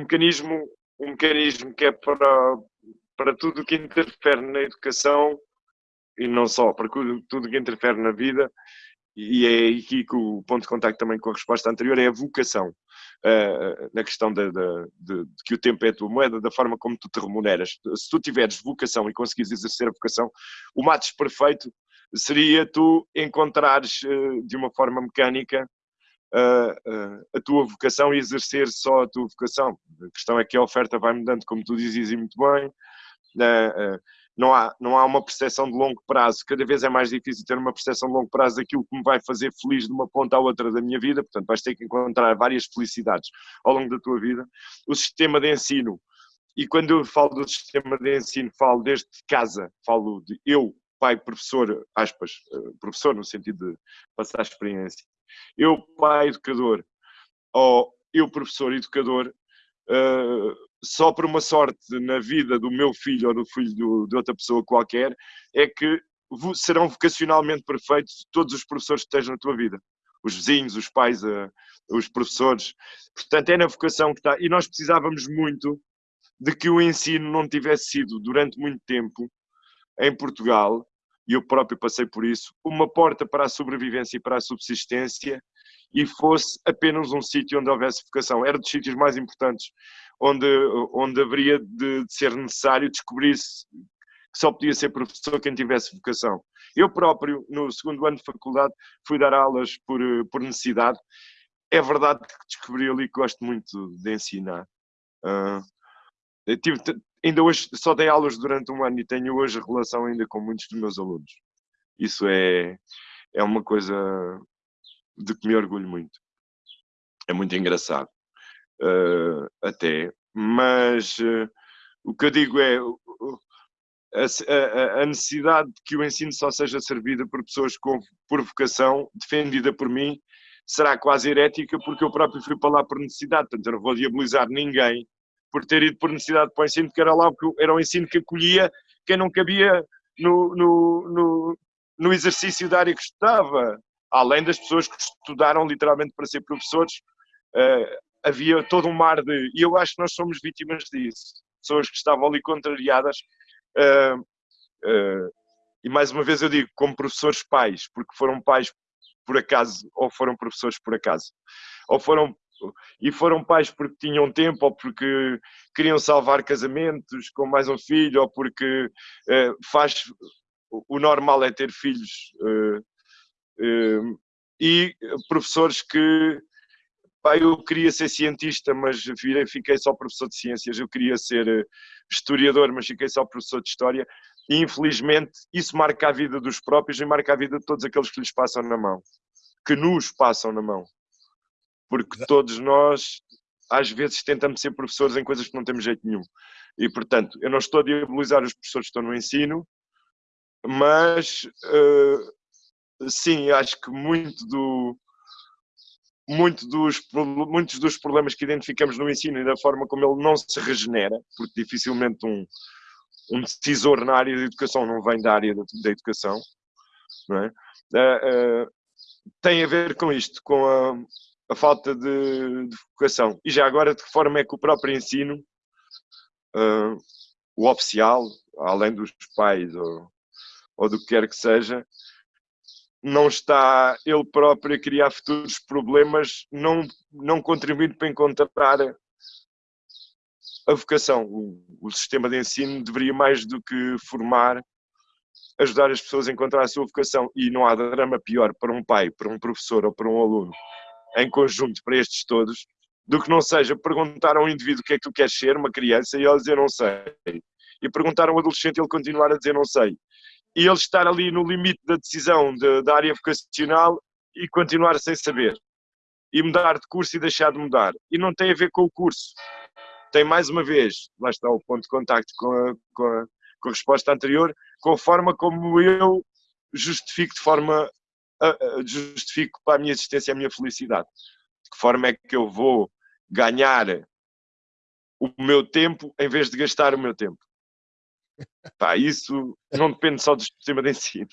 mecanismo, um mecanismo que é para, para tudo o que interfere na educação e não só, para tudo o que interfere na vida, e é aqui que o ponto de contacto também com a resposta anterior é a vocação, uh, na questão de, de, de, de, que o tempo é a tua moeda, da forma como tu te remuneras. Se tu tiveres vocação e conseguires exercer a vocação, o matos perfeito seria tu encontrares uh, de uma forma mecânica uh, a tua vocação e exercer só a tua vocação. A questão é que a oferta vai mudando, como tu dizes muito bem, não há, não há uma percepção de longo prazo. Cada vez é mais difícil ter uma percepção de longo prazo daquilo que me vai fazer feliz de uma ponta à outra da minha vida. Portanto, vais ter que encontrar várias felicidades ao longo da tua vida. O sistema de ensino, e quando eu falo do sistema de ensino, falo desde casa, falo de eu, pai, professor, aspas, eh, professor no sentido de passar a experiência. Eu, pai, educador, ou eu, professor, educador, uh, só por uma sorte na vida do meu filho ou do filho do, de outra pessoa qualquer, é que serão vocacionalmente perfeitos todos os professores que estejam na tua vida. Os vizinhos, os pais, uh, os professores. Portanto, é na vocação que está. E nós precisávamos muito de que o ensino não tivesse sido, durante muito tempo, em Portugal, e eu próprio passei por isso, uma porta para a sobrevivência e para a subsistência e fosse apenas um sítio onde houvesse vocação. Era dos sítios mais importantes onde, onde haveria de, de ser necessário descobrir-se que só podia ser professor quem tivesse vocação. Eu próprio, no segundo ano de faculdade, fui dar aulas por, por necessidade. É verdade que descobri ali que gosto muito de ensinar. Uh, tive, ainda hoje só dei aulas durante um ano e tenho hoje relação ainda com muitos dos meus alunos. Isso é, é uma coisa de que me orgulho muito. É muito engraçado uh, até, mas uh, o que eu digo é a, a, a, necessidade de que o ensino só seja servido por pessoas com, por vocação, defendida por mim, será quase herética, porque eu próprio fui para lá por necessidade, portanto eu não vou diabolizar ninguém por ter ido por necessidade para o ensino, porque era lá porque era um ensino que acolhia quem não cabia no, no, no, no exercício da área que estudava, além das pessoas que estudaram literalmente para ser professores, uh, havia todo um mar de. E eu acho que nós somos vítimas disso. Pessoas que estavam ali contrariadas. Uh, uh, e mais uma vez eu digo, como professores pais, porque foram pais por acaso, ou foram professores por acaso, ou foram. E foram pais porque tinham tempo, ou porque queriam salvar casamentos com mais um filho, ou porque uh, faz. O normal é ter filhos. e professores que Pá, eu queria ser cientista, mas virei, fiquei só professor de ciências. Eu queria ser eh, historiador, mas fiquei só professor de história. E infelizmente isso marca a vida dos próprios e marca a vida de todos aqueles que lhes passam na mão, que nos passam na mão. Porque todos nós, às vezes, tentamos ser professores em coisas que não temos jeito nenhum. E portanto, eu não estou a diabolizar os professores que estão no ensino, mas uh, sim, acho que muito do muito dos, muitos dos problemas que identificamos no ensino e da forma como ele não se regenera, porque dificilmente um, um decisor na área da educação não vem da área da, educação, é? Uh, uh, tem a ver com isto, com a, a falta de, de, vocação. E já agora, de que forma é que o próprio ensino, uh, o oficial, além dos pais ou, ou do que quer que seja, não está ele próprio a criar futuros problemas, não, não contribuindo para encontrar a vocação. O, o, sistema de ensino deveria mais do que formar, ajudar as pessoas a encontrar a sua vocação. E não há drama pior para um pai, para um professor ou para um aluno, em conjunto para estes todos, do que não seja perguntar a um indivíduo o que é que tu queres ser, uma criança, e ele dizer não sei. E perguntar a um adolescente e ele continuar a dizer não sei e ele estar ali no limite da decisão de, da área vocacional e continuar sem saber. E mudar de curso e deixar de mudar. E não tem a ver com o curso. Tem mais uma vez, lá está o ponto de contacto com a, com a, com a resposta anterior, com a forma como eu justifico de forma justifico para a minha existência a minha felicidade. De que forma é que eu vou ganhar o meu tempo em vez de gastar o meu tempo? Pá, isso não depende só do sistema de ensino.